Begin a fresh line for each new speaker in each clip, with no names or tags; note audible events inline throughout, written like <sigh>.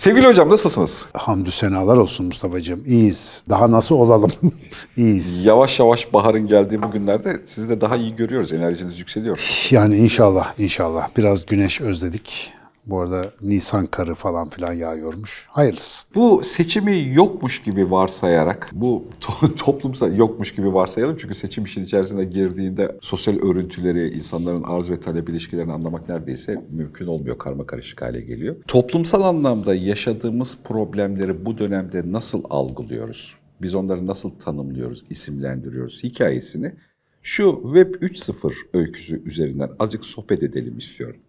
Sevgili hocam nasılsınız?
Hamdü senalar olsun Mustafa'cığım. İyiyiz. Daha nasıl olalım? <laughs> İyiyiz.
Yavaş yavaş baharın geldiği bu günlerde sizi de daha iyi görüyoruz. Enerjiniz yükseliyor.
Yani inşallah, inşallah. Biraz güneş özledik. Bu arada Nisan karı falan filan yağıyormuş. Hayırlısı.
Bu seçimi yokmuş gibi varsayarak, bu to- <laughs> toplumsal yokmuş gibi varsayalım. Çünkü seçim işin içerisine girdiğinde sosyal örüntüleri, insanların arz ve talep ilişkilerini anlamak neredeyse mümkün olmuyor. Karma karışık hale geliyor. Toplumsal anlamda yaşadığımız problemleri bu dönemde nasıl algılıyoruz? Biz onları nasıl tanımlıyoruz, isimlendiriyoruz hikayesini şu Web 3.0 öyküsü üzerinden azıcık sohbet edelim istiyorum.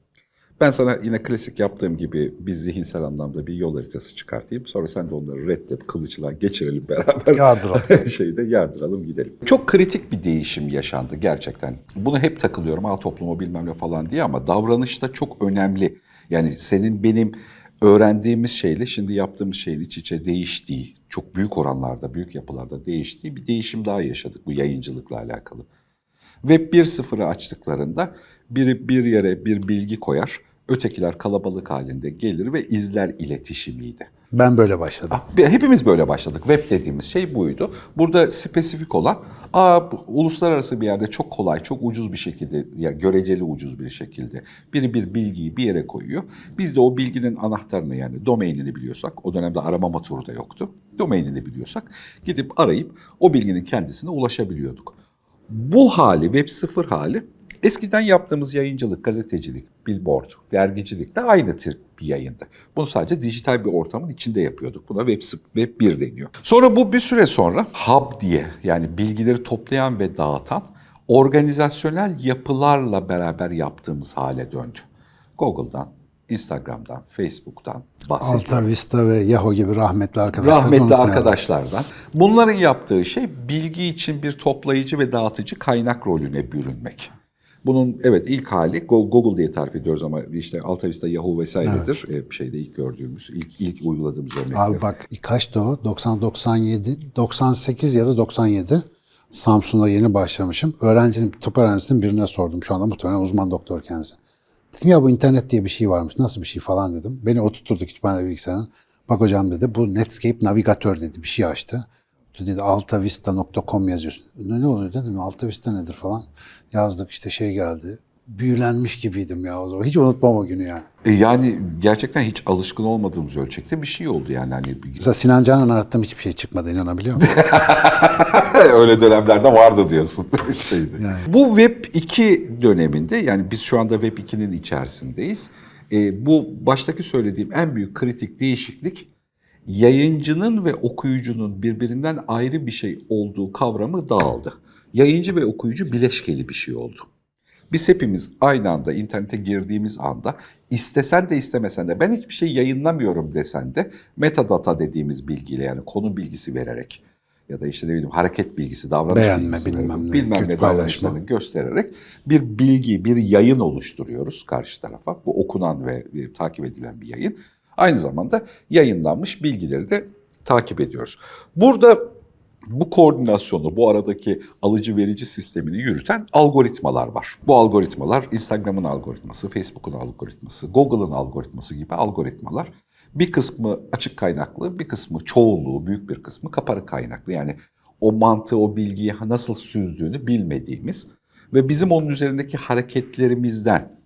Ben sana yine klasik yaptığım gibi bir zihinsel anlamda bir yol haritası çıkartayım. Sonra sen de onları reddet, kılıçla geçirelim beraber.
Yardıralım. <laughs>
Şeyde yardıralım gidelim. Çok kritik bir değişim yaşandı gerçekten. Bunu hep takılıyorum. Ha toplumu bilmem ne falan diye ama davranışta çok önemli. Yani senin benim öğrendiğimiz şeyle şimdi yaptığımız şeyin iç içe değiştiği, çok büyük oranlarda, büyük yapılarda değiştiği bir değişim daha yaşadık bu yayıncılıkla alakalı. Web 1.0'ı açtıklarında biri bir yere bir bilgi koyar, ötekiler kalabalık halinde gelir ve izler iletişimiydi.
Ben böyle başladım.
Hepimiz böyle başladık. Web dediğimiz şey buydu. Burada spesifik olan, aa, uluslararası bir yerde çok kolay, çok ucuz bir şekilde, ya göreceli ucuz bir şekilde biri bir bilgiyi bir yere koyuyor. Biz de o bilginin anahtarını yani domainini biliyorsak, o dönemde arama motoru da yoktu. Domainini biliyorsak gidip arayıp o bilginin kendisine ulaşabiliyorduk. Bu hali, Web 0 hali eskiden yaptığımız yayıncılık, gazetecilik, billboard, dergicilik de aynı tür bir yayındı. Bunu sadece dijital bir ortamın içinde yapıyorduk. Buna Web, Web 1 deniyor. Sonra bu bir süre sonra hub diye yani bilgileri toplayan ve dağıtan organizasyonel yapılarla beraber yaptığımız hale döndü. Google'dan, Instagram'dan, Facebook'tan bahsediyorum.
Alta Vista ve Yahoo gibi rahmetli arkadaşlar.
Rahmetli arkadaşlardan. Bunların yaptığı şey bilgi için bir toplayıcı ve dağıtıcı kaynak rolüne bürünmek. Bunun evet ilk hali Go- Google diye tarif ediyoruz ama işte Alta Vista, Yahoo vesairedir. Evet. şeyde ilk gördüğümüz, ilk ilk uyguladığımız örnekler.
Abi bak kaçtı o? 90 97 98 ya da 97. Samsun'da yeni başlamışım. Öğrencinin, tıp öğrencisinin birine sordum. Şu anda muhtemelen uzman doktor kendisi. Dedim ya bu internet diye bir şey varmış. Nasıl bir şey falan dedim. Beni oturtturdu kütüphane bilgisayarına. Bak hocam dedi bu Netscape navigatör dedi bir şey açtı. Dedi altavista.com yazıyorsun. Ne, ne oluyor dedim altavista nedir falan. Yazdık işte şey geldi. Büyülenmiş gibiydim ya o zaman. Hiç unutmam o günü yani.
E yani gerçekten hiç alışkın olmadığımız ölçekte bir şey oldu yani. Hani
Mesela Sinan Canan arattım hiçbir şey çıkmadı inanabiliyor musun? <laughs>
Öyle dönemlerde vardı diyorsun. <laughs> Şeydi. Bu Web 2 döneminde yani biz şu anda Web 2'nin içerisindeyiz. E, bu baştaki söylediğim en büyük kritik değişiklik yayıncının ve okuyucunun birbirinden ayrı bir şey olduğu kavramı dağıldı. Yayıncı ve okuyucu bileşkeli bir şey oldu. Biz hepimiz aynı anda internete girdiğimiz anda istesen de istemesen de ben hiçbir şey yayınlamıyorum desen de metadata dediğimiz bilgiyle yani konu bilgisi vererek ya da işte ne bileyim hareket bilgisi, davranış
Beğenme,
bilgisi,
bilmem ne,
bilmem ne davranışlarını göstererek bir bilgi, bir yayın oluşturuyoruz karşı tarafa. Bu okunan ve e, takip edilen bir yayın. Aynı zamanda yayınlanmış bilgileri de takip ediyoruz. Burada bu koordinasyonu, bu aradaki alıcı verici sistemini yürüten algoritmalar var. Bu algoritmalar Instagram'ın algoritması, Facebook'un algoritması, Google'ın algoritması gibi algoritmalar. Bir kısmı açık kaynaklı, bir kısmı çoğunluğu, büyük bir kısmı kapalı kaynaklı. Yani o mantığı, o bilgiyi nasıl süzdüğünü bilmediğimiz ve bizim onun üzerindeki hareketlerimizden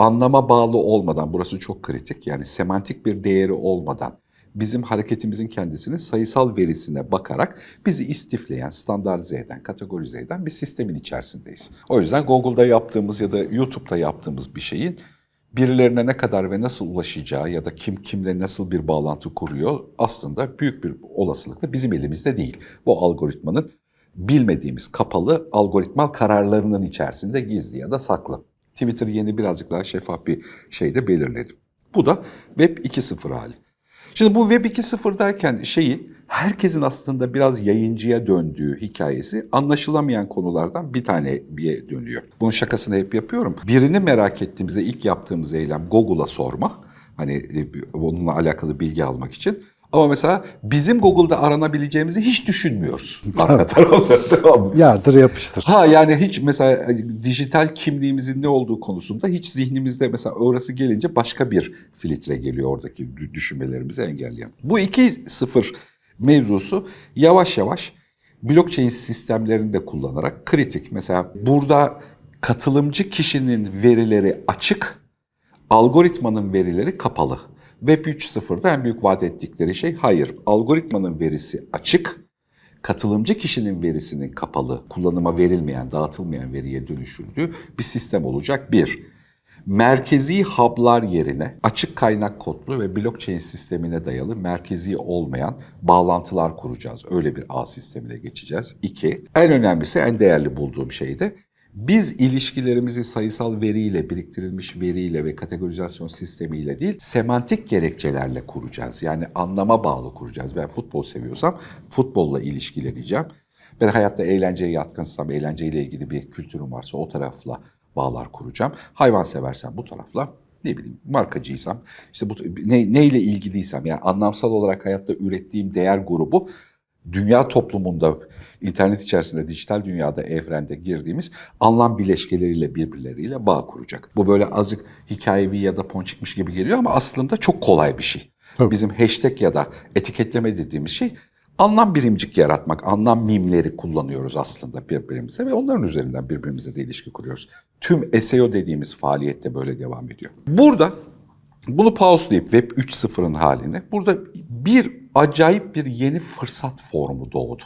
anlama bağlı olmadan, burası çok kritik, yani semantik bir değeri olmadan bizim hareketimizin kendisini sayısal verisine bakarak bizi istifleyen, standartize eden, kategorize eden bir sistemin içerisindeyiz. O yüzden Google'da yaptığımız ya da YouTube'da yaptığımız bir şeyin birilerine ne kadar ve nasıl ulaşacağı ya da kim kimle nasıl bir bağlantı kuruyor aslında büyük bir olasılıkla bizim elimizde değil. Bu algoritmanın bilmediğimiz kapalı algoritmal kararlarının içerisinde gizli ya da saklı. Twitter yeni birazcık daha şeffaf bir şeyde belirledi. Bu da Web 2.0 hali. Şimdi bu Web 2.0'dayken şeyi herkesin aslında biraz yayıncıya döndüğü hikayesi anlaşılamayan konulardan bir taneye dönüyor. Bunun şakasını hep yapıyorum. Birini merak ettiğimizde ilk yaptığımız eylem Google'a sorma. Hani e, onunla alakalı bilgi almak için. Ama mesela bizim Google'da aranabileceğimizi hiç düşünmüyoruz. <laughs> Arka tarafta tamam?
Yardır yapıştır.
Ha yani hiç mesela e, dijital kimliğimizin ne olduğu konusunda hiç zihnimizde mesela orası gelince başka bir filtre geliyor oradaki dü- düşünmelerimizi engelleyen. Bu 2.0 mevzusu yavaş yavaş blockchain sistemlerini de kullanarak kritik. Mesela burada katılımcı kişinin verileri açık, algoritmanın verileri kapalı. Web 3.0'da en büyük vaat ettikleri şey hayır, algoritmanın verisi açık, katılımcı kişinin verisinin kapalı, kullanıma verilmeyen, dağıtılmayan veriye dönüşüldüğü bir sistem olacak. Bir, merkezi hub'lar yerine açık kaynak kodlu ve blockchain sistemine dayalı merkezi olmayan bağlantılar kuracağız. Öyle bir ağ sistemine geçeceğiz. İki, en önemlisi, en değerli bulduğum şey de biz ilişkilerimizi sayısal veriyle, biriktirilmiş veriyle ve kategorizasyon sistemiyle değil, semantik gerekçelerle kuracağız. Yani anlama bağlı kuracağız. Ben futbol seviyorsam futbolla ilişkileneceğim. Ben hayatta eğlenceye yatkınsam, eğlenceyle ilgili bir kültürüm varsa o tarafla bağlar kuracağım. Hayvan seversem bu tarafla ne bileyim markacıysam işte bu ne, neyle ilgiliysem yani anlamsal olarak hayatta ürettiğim değer grubu dünya toplumunda internet içerisinde dijital dünyada evrende girdiğimiz anlam bileşkeleriyle birbirleriyle bağ kuracak. Bu böyle azıcık hikayevi ya da ponçikmiş gibi geliyor ama aslında çok kolay bir şey.
Tabii.
Bizim hashtag ya da etiketleme dediğimiz şey anlam birimcik yaratmak, anlam mimleri kullanıyoruz aslında birbirimize ve onların üzerinden birbirimize de ilişki kuruyoruz. Tüm SEO dediğimiz faaliyette böyle devam ediyor. Burada bunu pauselayıp Web 3.0'ın haline burada bir acayip bir yeni fırsat formu doğdu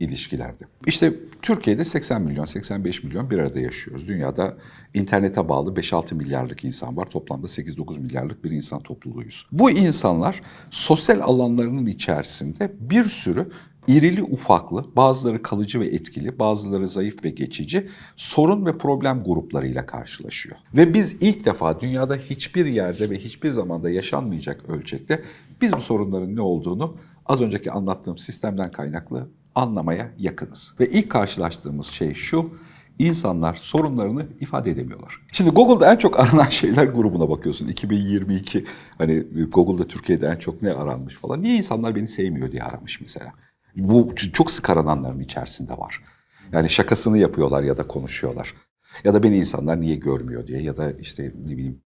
ilişkilerde. İşte Türkiye'de 80 milyon, 85 milyon bir arada yaşıyoruz. Dünyada internete bağlı 5-6 milyarlık insan var. Toplamda 8-9 milyarlık bir insan topluluğuyuz. Bu insanlar sosyal alanlarının içerisinde bir sürü irili ufaklı, bazıları kalıcı ve etkili, bazıları zayıf ve geçici sorun ve problem gruplarıyla karşılaşıyor. Ve biz ilk defa dünyada hiçbir yerde ve hiçbir zamanda yaşanmayacak ölçekte biz bu sorunların ne olduğunu az önceki anlattığım sistemden kaynaklı anlamaya yakınız. Ve ilk karşılaştığımız şey şu, insanlar sorunlarını ifade edemiyorlar. Şimdi Google'da en çok aranan <laughs> şeyler grubuna bakıyorsun. 2022 hani Google'da Türkiye'de en çok ne aranmış falan. Niye insanlar beni sevmiyor diye aramış mesela. Bu çok sık arananların içerisinde var. Yani şakasını yapıyorlar ya da konuşuyorlar. Ya da beni insanlar niye görmüyor diye ya da işte ne bileyim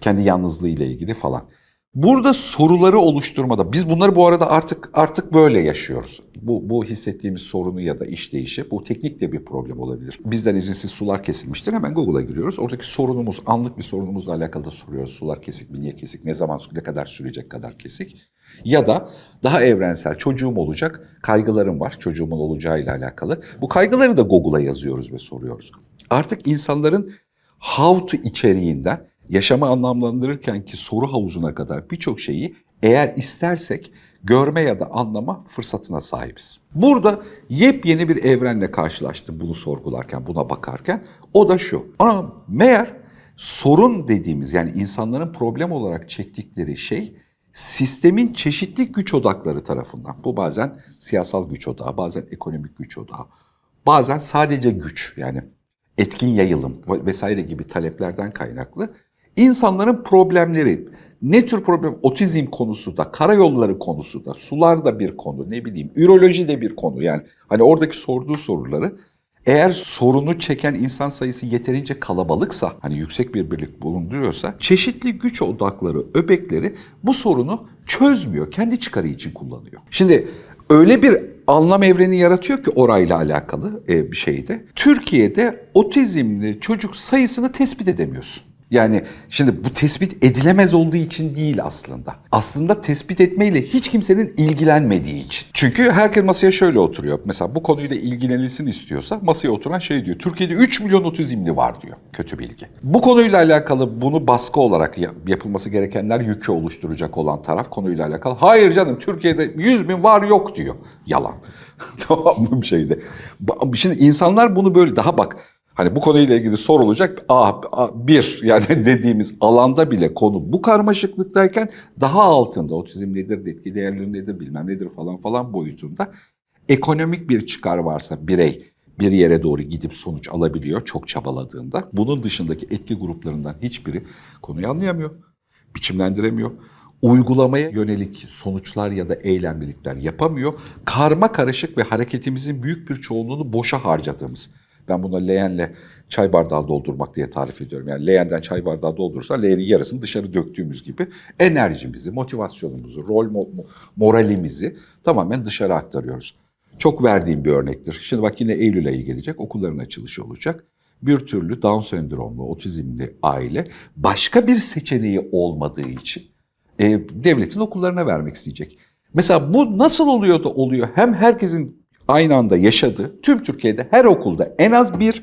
kendi yalnızlığı ile ilgili falan. Burada soruları oluşturmada biz bunları bu arada artık artık böyle yaşıyoruz. Bu bu hissettiğimiz sorunu ya da işleyişi bu teknik de bir problem olabilir. Bizden izinsiz sular kesilmiştir. Hemen Google'a giriyoruz. Oradaki sorunumuz anlık bir sorunumuzla alakalı da soruyoruz. Sular kesik mi? Niye kesik? Ne zaman ne kadar sürecek kadar kesik? Ya da daha evrensel çocuğum olacak, kaygılarım var çocuğumun olacağıyla alakalı. Bu kaygıları da Google'a yazıyoruz ve soruyoruz. Artık insanların how to içeriğinden yaşamı anlamlandırırken ki soru havuzuna kadar birçok şeyi eğer istersek görme ya da anlama fırsatına sahibiz. Burada yepyeni bir evrenle karşılaştım bunu sorgularken, buna bakarken. O da şu. Ama meğer sorun dediğimiz yani insanların problem olarak çektikleri şey sistemin çeşitli güç odakları tarafından. Bu bazen siyasal güç odağı, bazen ekonomik güç odağı, bazen sadece güç yani etkin yayılım vesaire gibi taleplerden kaynaklı insanların problemleri ne tür problem otizm konusu da karayolları konusu da sular da bir konu ne bileyim üroloji de bir konu yani hani oradaki sorduğu soruları eğer sorunu çeken insan sayısı yeterince kalabalıksa, hani yüksek bir birlik bulunduruyorsa, çeşitli güç odakları, öbekleri bu sorunu çözmüyor, kendi çıkarı için kullanıyor. Şimdi öyle bir anlam evreni yaratıyor ki orayla alakalı e, bir şeyde. Türkiye'de otizmli çocuk sayısını tespit edemiyorsun. Yani şimdi bu tespit edilemez olduğu için değil aslında. Aslında tespit etmeyle hiç kimsenin ilgilenmediği için. Çünkü herkes masaya şöyle oturuyor. Mesela bu konuyla ilgilenilsin istiyorsa masaya oturan şey diyor. Türkiye'de 3 milyon otizmli var diyor. Kötü bilgi. Bu konuyla alakalı bunu baskı olarak yapılması gerekenler yükü oluşturacak olan taraf konuyla alakalı. Hayır canım Türkiye'de 100 bin var yok diyor. Yalan. <laughs> tamam mı bir şeyde. Şimdi insanlar bunu böyle daha bak Hani bu konuyla ilgili sorulacak A, A, bir yani <laughs> dediğimiz alanda bile konu bu karmaşıklıktayken daha altında otizm nedir, etki değerleri nedir, bilmem nedir falan falan boyutunda ekonomik bir çıkar varsa birey bir yere doğru gidip sonuç alabiliyor çok çabaladığında. Bunun dışındaki etki gruplarından hiçbiri konuyu anlayamıyor, biçimlendiremiyor, uygulamaya yönelik sonuçlar ya da eylemlilikler yapamıyor. Karma karışık ve hareketimizin büyük bir çoğunluğunu boşa harcadığımız. Ben buna leğenle çay bardağı doldurmak diye tarif ediyorum. Yani leğenden çay bardağı doldurursan leğenin yarısını dışarı döktüğümüz gibi enerjimizi, motivasyonumuzu, rol mo- mo- moralimizi tamamen dışarı aktarıyoruz. Çok verdiğim bir örnektir. Şimdi bak yine Eylül ayı gelecek, okulların açılışı olacak. Bir türlü Down sendromlu, otizmli aile başka bir seçeneği olmadığı için e, devletin okullarına vermek isteyecek. Mesela bu nasıl oluyor da oluyor? Hem herkesin aynı anda yaşadığı, tüm Türkiye'de her okulda en az bir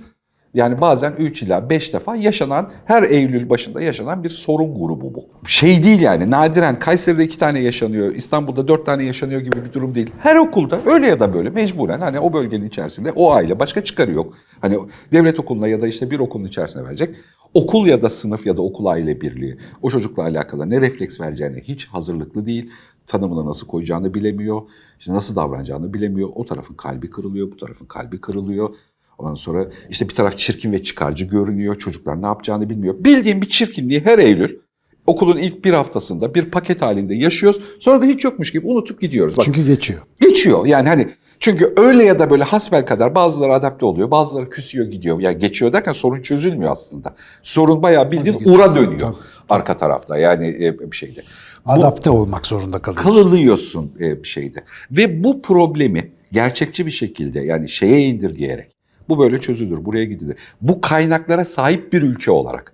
yani bazen 3 ila 5 defa yaşanan, her Eylül başında yaşanan bir sorun grubu bu. Şey değil yani nadiren Kayseri'de 2 tane yaşanıyor, İstanbul'da 4 tane yaşanıyor gibi bir durum değil. Her okulda öyle ya da böyle mecburen hani o bölgenin içerisinde o aile başka çıkarı yok. Hani devlet okuluna ya da işte bir okulun içerisine verecek. Okul ya da sınıf ya da okul aile birliği o çocukla alakalı ne refleks vereceğine hiç hazırlıklı değil. Tanımını nasıl koyacağını bilemiyor. işte nasıl davranacağını bilemiyor. O tarafın kalbi kırılıyor, bu tarafın kalbi kırılıyor. Ondan sonra işte bir taraf çirkin ve çıkarcı görünüyor. Çocuklar ne yapacağını bilmiyor. Bildiğim bir çirkinliği her Eylül okulun ilk bir haftasında bir paket halinde yaşıyoruz. Sonra da hiç yokmuş gibi unutup gidiyoruz. Bak,
Çünkü geçiyor.
geçiyor yani hani çünkü öyle ya da böyle hasbel kadar bazıları adapte oluyor, bazıları küsüyor gidiyor. Yani geçiyor derken sorun çözülmüyor aslında. Sorun bayağı bildiğin ura dönüyor arka tarafta yani e, bir şeyde.
Adapte olmak zorunda kalıyorsun.
Kalılıyorsun e, bir şeyde. Ve bu problemi gerçekçi bir şekilde yani şeye indirgeyerek bu böyle çözülür, buraya gidilir. Bu kaynaklara sahip bir ülke olarak,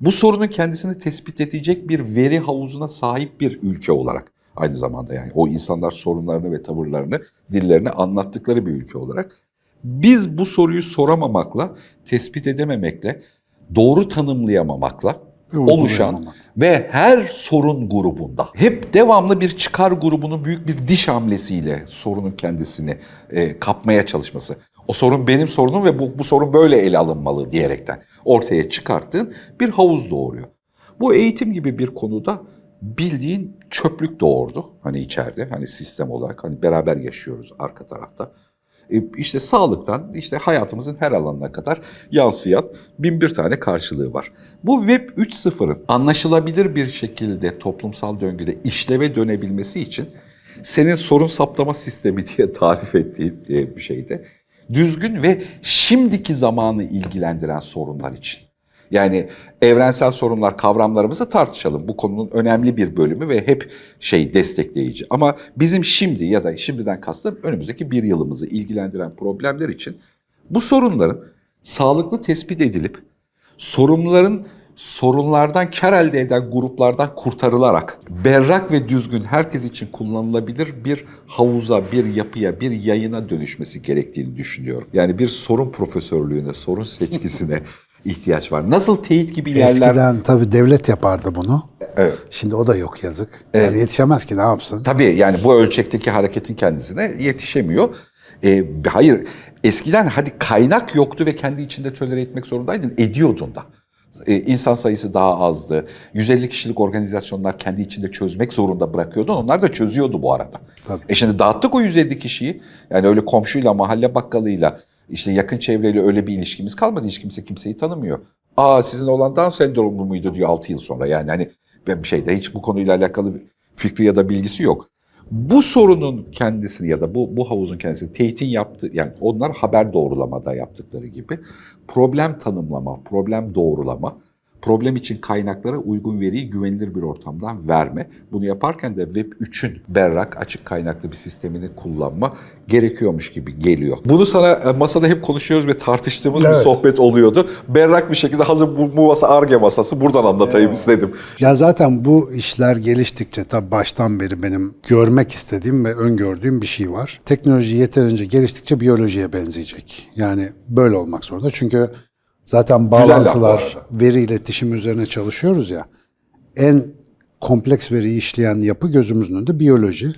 bu sorunun kendisini tespit edecek bir veri havuzuna sahip bir ülke olarak aynı zamanda yani o insanlar sorunlarını ve tavırlarını, dillerini anlattıkları bir ülke olarak biz bu soruyu soramamakla, tespit edememekle, doğru tanımlayamamakla oluşan. Ve her sorun grubunda hep devamlı bir çıkar grubunun büyük bir diş hamlesiyle sorunun kendisini e, kapmaya çalışması. O sorun benim sorunum ve bu, bu sorun böyle ele alınmalı diyerekten ortaya çıkarttığın bir havuz doğuruyor. Bu eğitim gibi bir konuda bildiğin çöplük doğurdu. Hani içeride hani sistem olarak hani beraber yaşıyoruz arka tarafta. E, işte sağlıktan işte hayatımızın her alanına kadar yansıyan bin bir tane karşılığı var. Bu Web 3.0'ın anlaşılabilir bir şekilde toplumsal döngüde işleve dönebilmesi için senin sorun saptama sistemi diye <laughs> tarif ettiğin e, bir şeyde düzgün ve şimdiki zamanı ilgilendiren sorunlar için. Yani evrensel sorunlar kavramlarımızı tartışalım. Bu konunun önemli bir bölümü ve hep şey destekleyici. Ama bizim şimdi ya da şimdiden kastım önümüzdeki bir yılımızı ilgilendiren problemler için bu sorunların sağlıklı tespit edilip sorunların sorunlardan kar elde eden gruplardan kurtarılarak berrak ve düzgün herkes için kullanılabilir bir havuza, bir yapıya, bir yayına dönüşmesi gerektiğini düşünüyorum. Yani bir sorun profesörlüğüne, sorun seçkisine <laughs> ihtiyaç var. Nasıl teyit gibi yerler...
Eskiden tabii devlet yapardı bunu.
Evet.
Şimdi o da yok yazık. Yani yetişemez ki ne yapsın?
Tabii yani bu ölçekteki hareketin kendisine yetişemiyor. Ee, hayır eskiden hadi kaynak yoktu ve kendi içinde tölere etmek zorundaydın. Ediyordun da. Ee, insan sayısı daha azdı. 150 kişilik organizasyonlar kendi içinde çözmek zorunda bırakıyordu. Onlar da çözüyordu bu arada.
Tabii.
E şimdi dağıttık o 150 kişiyi. Yani öyle komşuyla, mahalle bakkalıyla, işte yakın çevreyle öyle bir ilişkimiz kalmadı. Hiç kimse kimseyi tanımıyor. Aa sizin olan Down sendromu muydu diyor 6 yıl sonra. Yani hani ben bir şeyde hiç bu konuyla alakalı fikri ya da bilgisi yok. Bu sorunun kendisini ya da bu, bu havuzun kendisini teyitin yaptığı, yani onlar haber doğrulamada yaptıkları gibi. Problem tanımlama, problem doğrulama, problem için kaynaklara uygun veriyi güvenilir bir ortamdan verme. Bunu yaparken de Web 3'ün berrak, açık kaynaklı bir sistemini kullanma gerekiyormuş gibi geliyor. Bunu sana e, masada hep konuşuyoruz ve tartıştığımız bir
Evet.
sohbet oluyordu. Berrak bir şekilde hazır bu, bu masa ARGE masası buradan anlatayım istedim.
Ya zaten bu işler geliştikçe tabii baştan beri benim görmek istediğim ve öngördüğüm bir şey var. Teknoloji yeterince geliştikçe biyolojiye benzeyecek. Yani böyle olmak zorunda. Çünkü zaten bağlantılar, veri iletişimi üzerine çalışıyoruz ya. En kompleks veriyi işleyen yapı gözümüzün önünde biyoloji.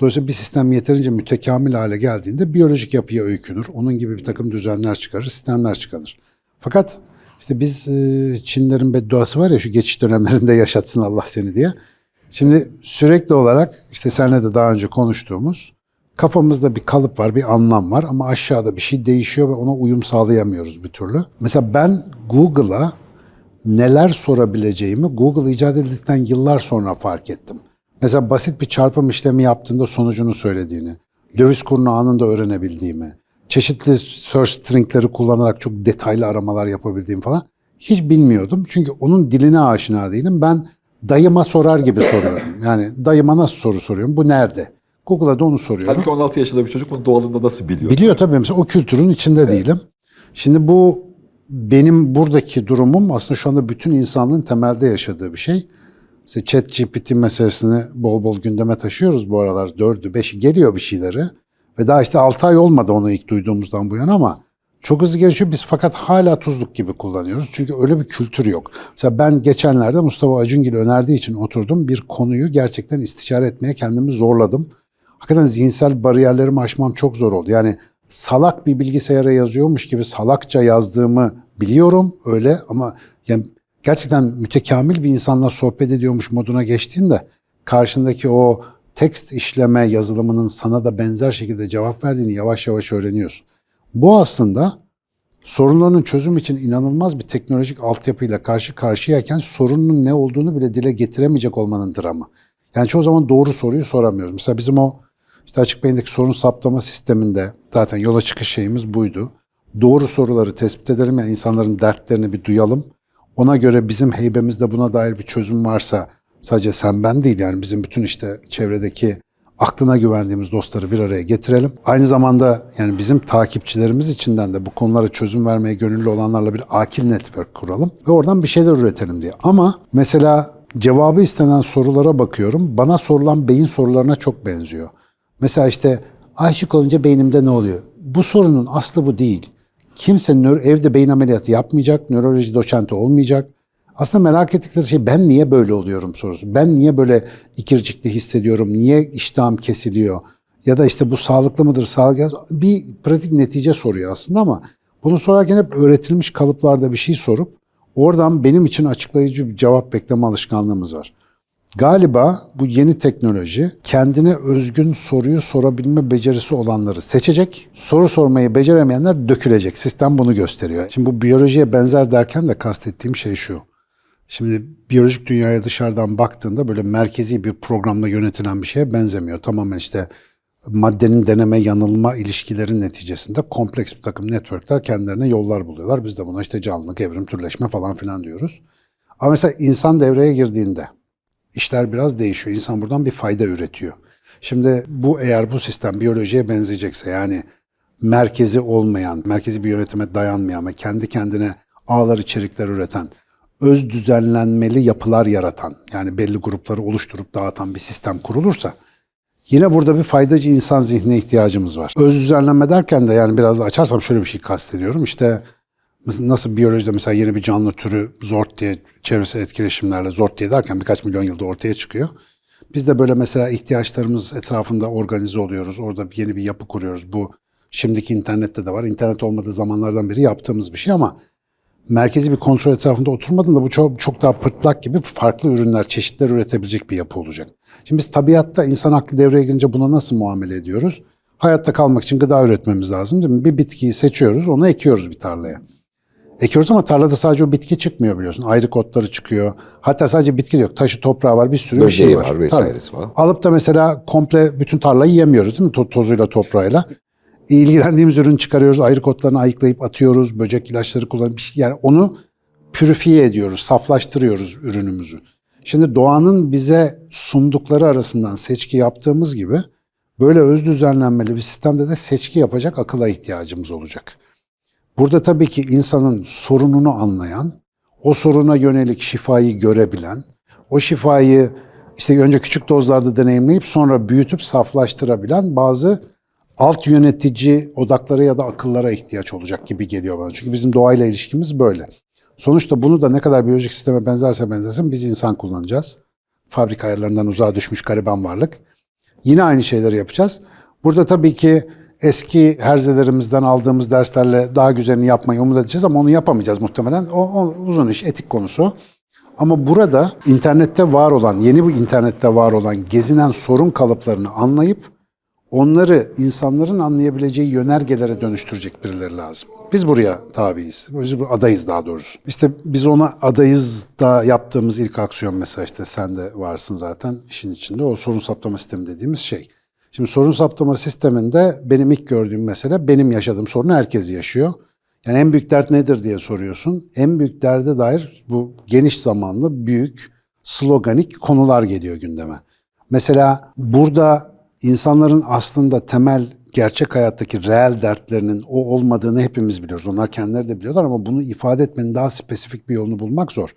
Dolayısıyla bir sistem yeterince mütekamil hale geldiğinde biyolojik yapıya öykünür. Onun gibi bir takım düzenler çıkarır, sistemler çıkarır. Fakat işte biz e, Çinlerin bedduası var ya şu geçiş dönemlerinde yaşatsın Allah seni diye. Şimdi sürekli olarak işte seninle de daha önce konuştuğumuz kafamızda bir kalıp var, bir anlam var ama aşağıda bir şey değişiyor ve ona uyum sağlayamıyoruz bir türlü. Mesela ben Google'a neler sorabileceğimi Google icat edildikten yıllar sonra fark ettim. Mesela basit bir çarpım işlemi yaptığında sonucunu söylediğini, döviz kurunu anında öğrenebildiğimi, çeşitli search stringleri kullanarak çok detaylı aramalar yapabildiğim falan hiç bilmiyordum. Çünkü onun diline aşina değilim. Ben dayıma sorar gibi soruyorum. Yani dayıma nasıl soru soruyorum? Bu nerede? Google'a da onu soruyorum.
Halbuki 16 yaşında bir çocuk bunu doğalında nasıl biliyor?
Biliyor tabii mesela o kültürün içinde değilim. Şimdi bu benim buradaki durumum aslında şu anda bütün insanlığın temelde yaşadığı bir şey. İşte chat GPT meselesini bol bol gündeme taşıyoruz bu aralar. Dördü, beşi geliyor bir şeyleri. Ve daha işte 6 ay olmadı onu ilk duyduğumuzdan bu yana ama çok hızlı gelişiyor. Biz fakat hala tuzluk gibi kullanıyoruz. Çünkü öyle bir kültür yok. Mesela ben geçenlerde Mustafa Acungil önerdiği için oturdum. Bir konuyu gerçekten istişare etmeye kendimi zorladım. Hakikaten zihinsel bariyerlerimi aşmam çok zor oldu. Yani salak bir bilgisayara yazıyormuş gibi salakça yazdığımı biliyorum öyle ama yani gerçekten mütekamil bir insanla sohbet ediyormuş moduna geçtiğinde karşındaki o tekst işleme yazılımının sana da benzer şekilde cevap verdiğini yavaş yavaş öğreniyorsun. Bu aslında sorunların çözüm için inanılmaz bir teknolojik altyapıyla karşı karşıyayken sorunun ne olduğunu bile dile getiremeyecek olmanın dramı. Yani çoğu zaman doğru soruyu soramıyoruz. Mesela bizim o işte açık beyindeki sorun saptama sisteminde zaten yola çıkış şeyimiz buydu. Doğru soruları tespit edelim yani insanların dertlerini bir duyalım. Ona göre bizim heybemizde buna dair bir çözüm varsa sadece sen ben değil yani bizim bütün işte çevredeki aklına güvendiğimiz dostları bir araya getirelim. Aynı zamanda yani bizim takipçilerimiz içinden de bu konulara çözüm vermeye gönüllü olanlarla bir akil network kuralım ve oradan bir şeyler üretelim diye. Ama mesela cevabı istenen sorulara bakıyorum. Bana sorulan beyin sorularına çok benziyor. Mesela işte aşık olunca beynimde ne oluyor? Bu sorunun aslı bu değil. Kimse evde beyin ameliyatı yapmayacak, nöroloji doçenti olmayacak. Aslında merak ettikleri şey ben niye böyle oluyorum sorusu. Ben niye böyle ikircikli hissediyorum, niye iştahım kesiliyor? Ya da işte bu sağlıklı mıdır, sağlıklı Bir pratik netice soruyor aslında ama bunu sorarken hep öğretilmiş kalıplarda bir şey sorup oradan benim için açıklayıcı bir cevap bekleme alışkanlığımız var. Galiba bu yeni teknoloji kendine özgün soruyu sorabilme becerisi olanları seçecek. Soru sormayı beceremeyenler dökülecek. Sistem bunu gösteriyor. Şimdi bu biyolojiye benzer derken de kastettiğim şey şu. Şimdi biyolojik dünyaya dışarıdan baktığında böyle merkezi bir programla yönetilen bir şeye benzemiyor. Tamamen işte maddenin deneme yanılma ilişkilerin neticesinde kompleks bir takım networkler kendilerine yollar buluyorlar. Biz de buna işte canlılık, evrim, türleşme falan filan diyoruz. Ama mesela insan devreye girdiğinde işler biraz değişiyor. İnsan buradan bir fayda üretiyor. Şimdi bu eğer bu sistem biyolojiye benzeyecekse yani merkezi olmayan, merkezi bir yönetime dayanmayan ve kendi kendine ağlar içerikler üreten, öz düzenlenmeli yapılar yaratan, yani belli grupları oluşturup dağıtan bir sistem kurulursa yine burada bir faydacı insan zihnine ihtiyacımız var. Öz düzenlenme derken de yani biraz da açarsam şöyle bir şey kastediyorum. İşte nasıl biyolojide mesela yeni bir canlı türü zort diye çevresel etkileşimlerle zort diye derken birkaç milyon yılda ortaya çıkıyor. Biz de böyle mesela ihtiyaçlarımız etrafında organize oluyoruz. Orada yeni bir yapı kuruyoruz. Bu şimdiki internette de var. İnternet olmadığı zamanlardan beri yaptığımız bir şey ama merkezi bir kontrol etrafında oturmadığında bu çok, çok daha pırtlak gibi farklı ürünler, çeşitler üretebilecek bir yapı olacak. Şimdi biz tabiatta insan aklı devreye girince buna nasıl muamele ediyoruz? Hayatta kalmak için gıda üretmemiz lazım değil mi? Bir bitkiyi seçiyoruz, onu ekiyoruz bir tarlaya. Ekiyoruz ama tarlada sadece o bitki çıkmıyor biliyorsun. Ayrı otları çıkıyor. Hatta sadece bitki yok. Taşı toprağı var, bir sürü bir
Böceği
şey var.
var, vesairesi var.
Alıp da mesela komple bütün tarlayı yemiyoruz değil mi? To- tozuyla, toprağıyla. İlgilendiğimiz ürünü çıkarıyoruz, ayrı otlarını ayıklayıp atıyoruz, böcek ilaçları kullanıp bir şey- yani onu pürifiye ediyoruz, saflaştırıyoruz ürünümüzü. Şimdi doğanın bize sundukları arasından seçki yaptığımız gibi böyle öz düzenlenmeli bir sistemde de seçki yapacak akıla ihtiyacımız olacak. Burada tabii ki insanın sorununu anlayan, o soruna yönelik şifayı görebilen, o şifayı işte önce küçük dozlarda deneyimleyip sonra büyütüp saflaştırabilen bazı alt yönetici odakları ya da akıllara ihtiyaç olacak gibi geliyor bana. Çünkü bizim doğayla ilişkimiz böyle. Sonuçta bunu da ne kadar biyolojik sisteme benzerse benzesin biz insan kullanacağız. Fabrika ayarlarından uzağa düşmüş gariban varlık. Yine aynı şeyleri yapacağız. Burada tabii ki eski herzelerimizden aldığımız derslerle daha güzelini yapmayı umut edeceğiz ama onu yapamayacağız muhtemelen. O, o uzun iş, etik konusu. Ama burada internette var olan, yeni bu internette var olan gezinen sorun kalıplarını anlayıp onları insanların anlayabileceği yönergelere dönüştürecek birileri lazım. Biz buraya tabiiz. Biz bu adayız daha doğrusu. İşte biz ona adayız da yaptığımız ilk aksiyon mesela işte sen de varsın zaten işin içinde. O sorun saptama sistemi dediğimiz şey. Şimdi sorun saptama sisteminde benim ilk gördüğüm mesele benim yaşadığım sorunu herkes yaşıyor. Yani en büyük dert nedir diye soruyorsun. En büyük derde dair bu geniş zamanlı büyük sloganik konular geliyor gündeme. Mesela burada insanların aslında temel gerçek hayattaki reel dertlerinin o olmadığını hepimiz biliyoruz. Onlar kendileri de biliyorlar ama bunu ifade etmenin daha spesifik bir yolunu bulmak zor.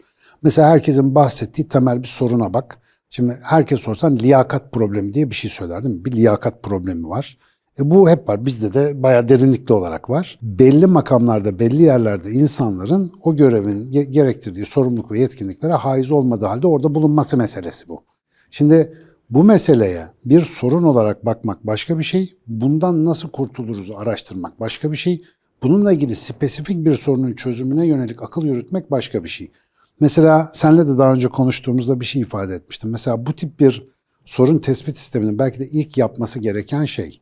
Mesela herkesin bahsettiği temel bir soruna bak. Şimdi herkes sorsan liyakat problemi diye bir şey söyler değil mi? Bir liyakat problemi var. E bu hep var. Bizde de bayağı derinlikli olarak var. Belli makamlarda, belli yerlerde insanların o görevin ge- gerektirdiği sorumluluk ve yetkinliklere haiz olmadığı halde orada bulunması meselesi bu. Şimdi bu meseleye bir sorun olarak bakmak başka bir şey, bundan nasıl kurtuluruz araştırmak başka bir şey, bununla ilgili spesifik bir sorunun çözümüne yönelik akıl yürütmek başka bir şey. Mesela senle de daha önce konuştuğumuzda bir şey ifade etmiştim. Mesela bu tip bir sorun tespit sisteminin belki de ilk yapması gereken şey,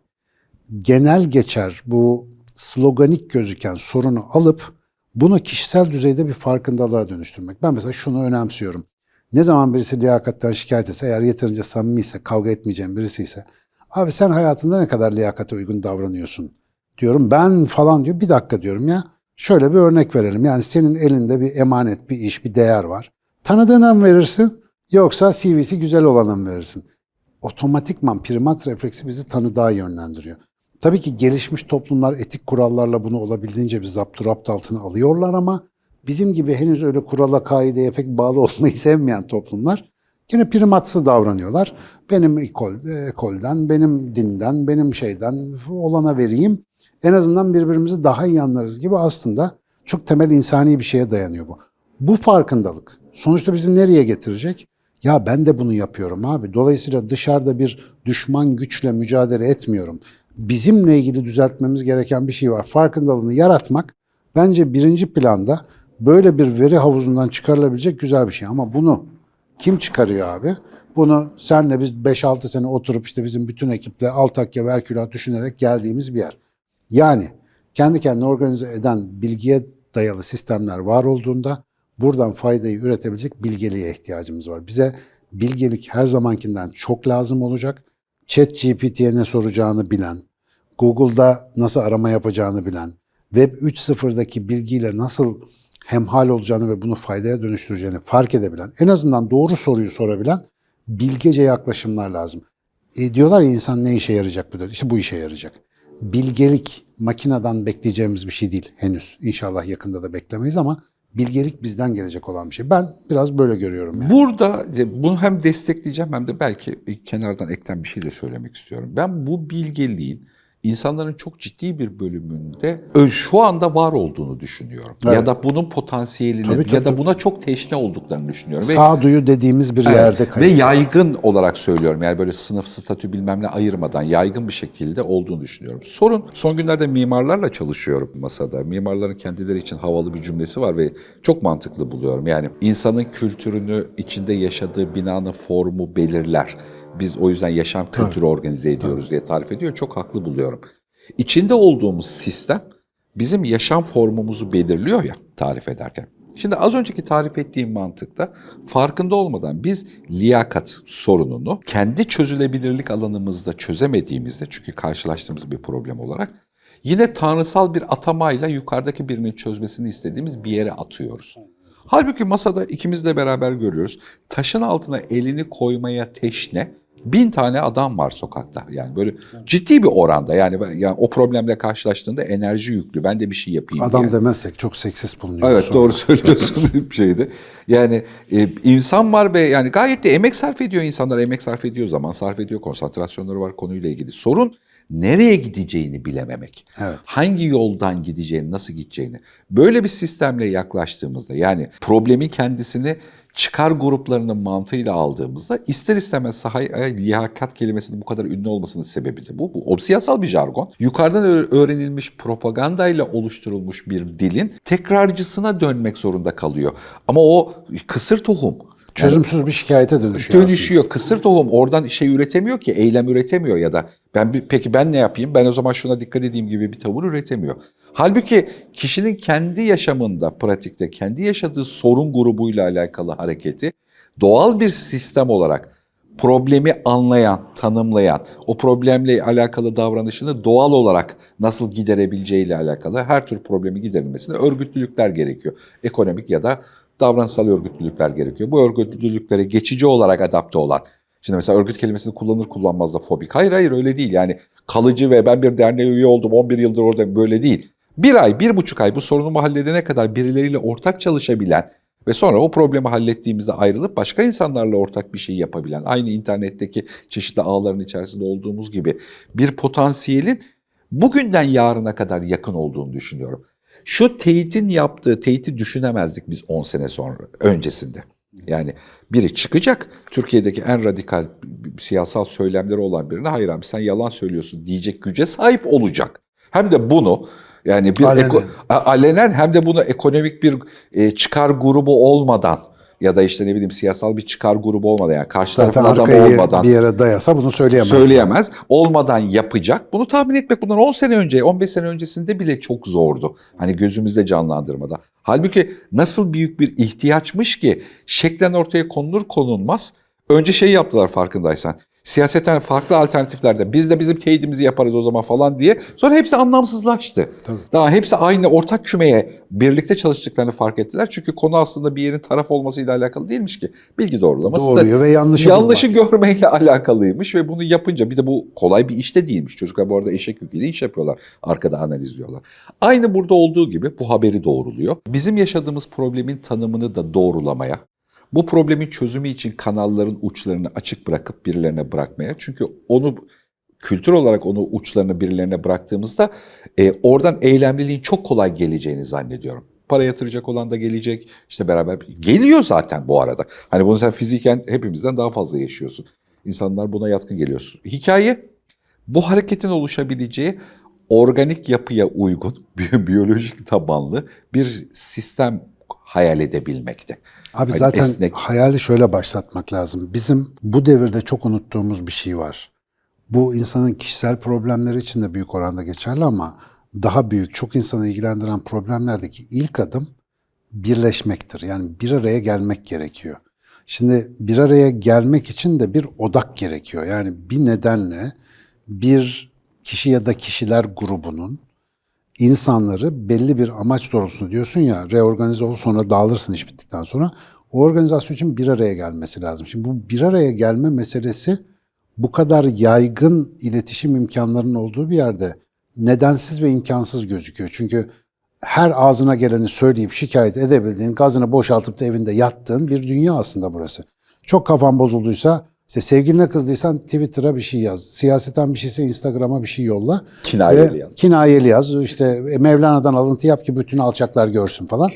genel geçer bu sloganik gözüken sorunu alıp bunu kişisel düzeyde bir farkındalığa dönüştürmek. Ben mesela şunu önemsiyorum. Ne zaman birisi liyakatten şikayet etse, eğer yeterince samimiyse, kavga etmeyeceğim birisi ise, abi sen hayatında ne kadar liyakate uygun davranıyorsun diyorum. Ben falan diyor, bir dakika diyorum ya. Şöyle bir örnek verelim. Yani senin elinde bir emanet, bir iş, bir değer var. Tanıdığına mı verirsin yoksa CV'si güzel olana mı verirsin? Otomatikman primat refleksi bizi tanıdığa yönlendiriyor. Tabii ki gelişmiş toplumlar etik kurallarla bunu olabildiğince bir zapturapt altına alıyorlar ama bizim gibi henüz öyle kurala kaideye pek bağlı <laughs> olmayı sevmeyen toplumlar yine primatsı davranıyorlar. Benim ekol, ekolden, benim dinden, benim şeyden olana vereyim. En azından birbirimizi daha iyi anlarız gibi aslında çok temel insani bir şeye dayanıyor bu. Bu farkındalık sonuçta bizi nereye getirecek? Ya ben de bunu yapıyorum abi. Dolayısıyla dışarıda bir düşman güçle mücadele etmiyorum. Bizimle ilgili düzeltmemiz gereken bir şey var. Farkındalığını yaratmak bence birinci planda böyle bir veri havuzundan çıkarılabilecek güzel bir şey. Ama bunu kim çıkarıyor abi? Bunu senle biz 5-6 sene oturup işte bizim bütün ekiple Altakya ve Herkülat düşünerek geldiğimiz bir yer. Yani kendi kendine organize eden bilgiye dayalı sistemler var olduğunda buradan faydayı üretebilecek bilgeliğe ihtiyacımız var. Bize bilgelik her zamankinden çok lazım olacak. Chat GPT'ye ne soracağını bilen, Google'da nasıl arama yapacağını bilen, Web 3.0'daki bilgiyle nasıl hemhal olacağını ve bunu faydaya dönüştüreceğini fark edebilen, en azından doğru soruyu sorabilen bilgece yaklaşımlar lazım. E diyorlar ya insan ne işe yarayacak bu? İşte bu işe yarayacak. Bilgelik makineden bekleyeceğimiz bir şey değil henüz. İnşallah yakında da beklemeyiz ama bilgelik bizden gelecek olan bir şey. Ben biraz böyle görüyorum yani.
Burada e, bunu hem destekleyeceğim hem de belki kenardan ekten bir şey de söylemek istiyorum. Ben bu bilgeliğin insanların çok ciddi bir bölümünde şu anda var olduğunu düşünüyorum. Ya
Evet.
da bunun potansiyelini
Tabii, tabii,
ya da buna çok teşne olduklarını düşünüyorum. Ve
Sağduyu dediğimiz bir yerde
ve
kayıyor.
yaygın olarak söylüyorum. Yani böyle sınıf, statü bilmem ne ayırmadan yaygın bir şekilde olduğunu düşünüyorum. Sorun son günlerde mimarlarla çalışıyorum masada. Mimarların kendileri için havalı bir cümlesi var ve çok mantıklı buluyorum. Yani insanın kültürünü içinde yaşadığı binanın formu belirler. Biz o yüzden yaşam kültürü organize ediyoruz diye tarif ediyor. Çok haklı buluyorum. İçinde olduğumuz sistem bizim yaşam formumuzu belirliyor ya tarif ederken. Şimdi az önceki tarif ettiğim mantıkta farkında olmadan biz liyakat sorununu kendi çözülebilirlik alanımızda çözemediğimizde çünkü karşılaştığımız bir problem olarak yine tanrısal bir atamayla yukarıdaki birinin çözmesini istediğimiz bir yere atıyoruz. Halbuki masada ikimiz de beraber görüyoruz. Taşın altına elini koymaya teşne bin tane adam var sokakta. Yani böyle ciddi bir oranda yani, yani o problemle karşılaştığında enerji yüklü. Ben de bir şey yapayım
Adam
diye.
demezsek çok seksist bulunuyor.
Evet
sonra.
doğru söylüyorsun <laughs> bir şeydi. Yani e, insan var ve yani gayet de emek sarf ediyor insanlar. Emek sarf ediyor, zaman sarf ediyor, konsantrasyonları var konuyla ilgili. Sorun nereye gideceğini bilememek.
Evet.
Hangi yoldan gideceğini, nasıl gideceğini. Böyle bir sistemle yaklaştığımızda yani problemin kendisini çıkar gruplarının mantığıyla aldığımızda ister istemez sahaya liyakat kelimesinin bu kadar ünlü olmasının sebebi de bu. Bu siyasal bir jargon. Yukarıdan öğrenilmiş propagandayla oluşturulmuş bir dilin tekrarcısına dönmek zorunda kalıyor. Ama o kısır tohum.
Çözümsüz bir şikayete dönüşüyor.
Dönüşüyor. Kısır tohum oradan şey üretemiyor ki, eylem üretemiyor ya da ben bir, peki ben ne yapayım? Ben o zaman şuna dikkat edeyim gibi bir tavır üretemiyor. Halbuki kişinin kendi yaşamında, pratikte, kendi yaşadığı sorun grubuyla alakalı hareketi doğal bir sistem olarak problemi anlayan, tanımlayan, o problemle alakalı davranışını doğal olarak nasıl giderebileceğiyle alakalı her tür problemi giderilmesine örgütlülükler gerekiyor. Ekonomik ya da davranışsal örgütlülükler gerekiyor. Bu örgütlülüklere geçici olarak adapte olan, şimdi mesela örgüt kelimesini kullanır kullanmaz da fobik. Hayır hayır öyle değil yani kalıcı ve ben bir derneğe üye oldum 11 yıldır orada böyle değil. Bir ay, bir buçuk ay bu sorunumu halledene kadar birileriyle ortak çalışabilen ve sonra o problemi hallettiğimizde ayrılıp başka insanlarla ortak bir şey yapabilen, aynı internetteki çeşitli ağların içerisinde olduğumuz gibi bir potansiyelin bugünden yarına kadar yakın olduğunu düşünüyorum. Şu teyitin yaptığı teyiti düşünemezdik biz 10 sene sonra öncesinde. Yani biri çıkacak Türkiye'deki en radikal siyasal söylemleri olan birine hayır abi sen yalan söylüyorsun diyecek güce sahip olacak. Hem de bunu yani bir
Alenen.
eko- alenen hem de bunu ekonomik bir e, çıkar grubu olmadan ya da işte ne bileyim siyasal bir çıkar grubu olmadan yani karşı
Zaten
tarafın
arkayı
olmadan
bir yere dayasa bunu söyleyemez.
söyleyemez. Olmadan yapacak. Bunu tahmin etmek bundan 10 sene önce, 15 sene öncesinde bile çok zordu. Hani gözümüzde canlandırmada. Halbuki nasıl büyük bir ihtiyaçmış ki şeklen ortaya konulur konulmaz. Önce şey yaptılar farkındaysan. Siyaseten farklı alternatiflerde biz de bizim teyidimizi yaparız o zaman falan diye. Sonra hepsi anlamsızlaştı. Daha hepsi aynı ortak kümeye birlikte çalıştıklarını fark ettiler. Çünkü konu aslında bir yerin taraf olmasıyla alakalı değilmiş ki. Bilgi doğrulaması da
Doğruyu ve yanlışı
yanlışı görmeyle <laughs> alakalıymış ve bunu yapınca bir de bu kolay bir iş de değilmiş. Çocuklar bu arada eşek yüküyle iş yapıyorlar. Arkada analizliyorlar. Aynı burada olduğu gibi bu haberi doğruluyor. Bizim yaşadığımız problemin tanımını da doğrulamaya, bu problemin çözümü için kanalların uçlarını açık bırakıp birilerine bırakmaya. Çünkü onu kültür olarak onu uçlarını birilerine bıraktığımızda e, oradan eylemliliğin çok kolay geleceğini zannediyorum. Para yatıracak olan da gelecek. işte beraber geliyor zaten bu arada. Hani bunu sen fiziken hepimizden daha fazla yaşıyorsun. İnsanlar buna yatkın geliyorsun. Hikaye bu hareketin oluşabileceği organik yapıya uygun, <laughs> bi- biyolojik tabanlı bir sistem hayal edebilmekte.
Abi
Hani
zaten
esnek-
hayali şöyle başlatmak lazım. Bizim bu devirde çok unuttuğumuz bir şey var. Bu insanın kişisel problemleri için de büyük oranda geçerli ama daha büyük, çok insanı ilgilendiren problemlerdeki ilk adım birleşmektir. Yani bir araya gelmek gerekiyor. Şimdi bir araya gelmek için de bir odak gerekiyor. Yani bir nedenle bir kişi ya da kişiler grubunun insanları belli bir amaç doğrultusunda diyorsun ya reorganize ol sonra dağılırsın iş bittikten sonra. O organizasyon için bir araya gelmesi lazım. Şimdi bu bir araya gelme meselesi bu kadar yaygın iletişim imkanlarının olduğu bir yerde nedensiz ve imkansız gözüküyor. Çünkü her ağzına geleni söyleyip şikayet edebildiğin, gazını boşaltıp da evinde yattığın bir dünya aslında burası. Çok kafan bozulduysa, işte sevgiline kızdıysan Twitter'a bir şey yaz. Siyaseten bir şeyse Instagram'a bir şey yolla.
Kinayeli yaz.
Kinayeli yaz. İşte Mevlana'dan alıntı yap ki bütün alçaklar görsün falan.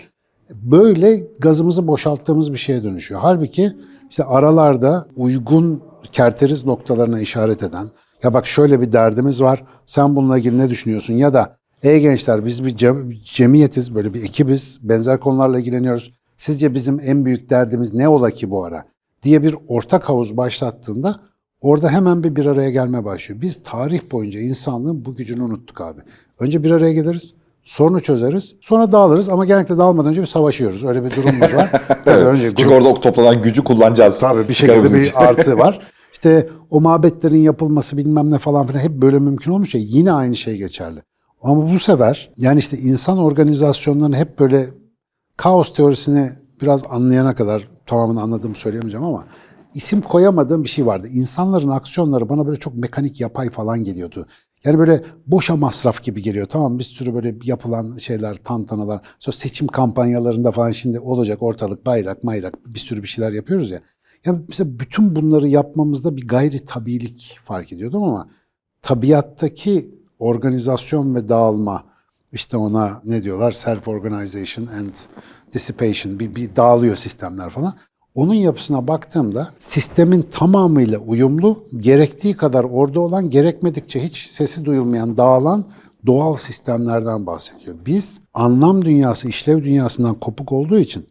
Böyle gazımızı boşalttığımız bir şeye dönüşüyor. Halbuki işte aralarda uygun kerteriz noktalarına işaret eden, ya bak şöyle bir derdimiz var, sen bununla ilgili ne düşünüyorsun? Ya da ey gençler biz bir cem- cemiyetiz, böyle bir ekibiz, benzer konularla ilgileniyoruz. Sizce bizim en büyük derdimiz ne ola ki bu ara? Diye bir ortak havuz başlattığında orada hemen bir bir araya gelme başlıyor. Biz tarih boyunca insanlığın bu gücünü unuttuk abi. Önce bir araya geliriz, sorunu çözeriz, sonra dağılırız ama genellikle dağılmadan önce bir savaşıyoruz. Öyle bir durumumuz var. <laughs> Tabii önce
Çünkü
grup-
orada toplanan gücü kullanacağız.
Tabii bir şekilde bir artı <laughs> var. İşte o mabetlerin yapılması bilmem ne falan filan hep böyle mümkün olmuş ya yine aynı şey geçerli. Ama bu sefer yani işte insan organizasyonlarını hep böyle kaos teorisini biraz anlayana kadar tamamını anladığımı söyleyemeyeceğim ama isim koyamadığım bir şey vardı. İnsanların aksiyonları bana böyle çok mekanik yapay falan geliyordu. Yani böyle boşa masraf gibi geliyor. Tamam bir sürü böyle yapılan şeyler, tantanalar. Sonra seçim kampanyalarında falan şimdi olacak ortalık bayrak mayrak bir sürü bir şeyler yapıyoruz ya. Ya mesela bütün bunları yapmamızda bir gayri tabilik fark ediyordum ama tabiattaki organizasyon ve dağılma işte ona ne diyorlar self organization and dissipation bir, bir dağılıyor sistemler falan. Onun yapısına baktığımda sistemin tamamıyla uyumlu, gerektiği kadar orada olan, gerekmedikçe hiç sesi duyulmayan, dağılan doğal sistemlerden bahsediyor. Biz anlam dünyası, işlev dünyasından kopuk olduğu için